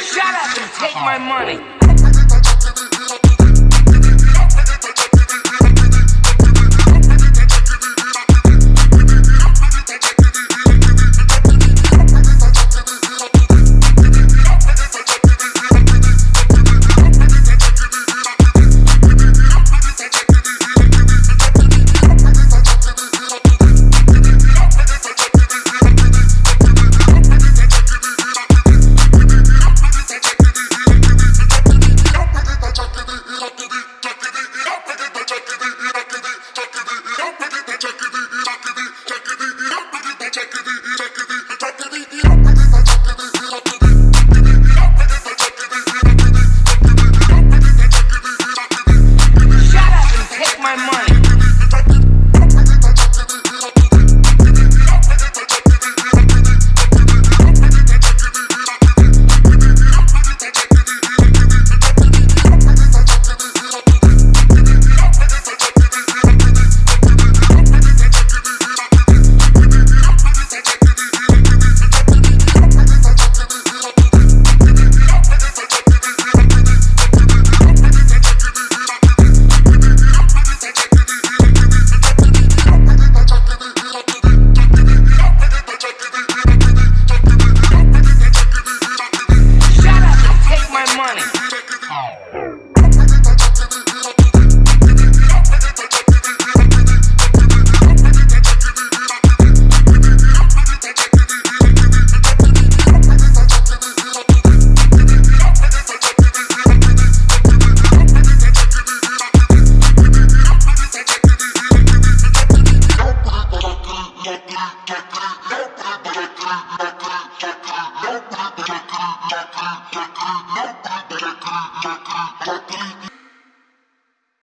Shut up and take my money. करो मैत्र क्या करो मैत्र बला करो मै करो यात्रा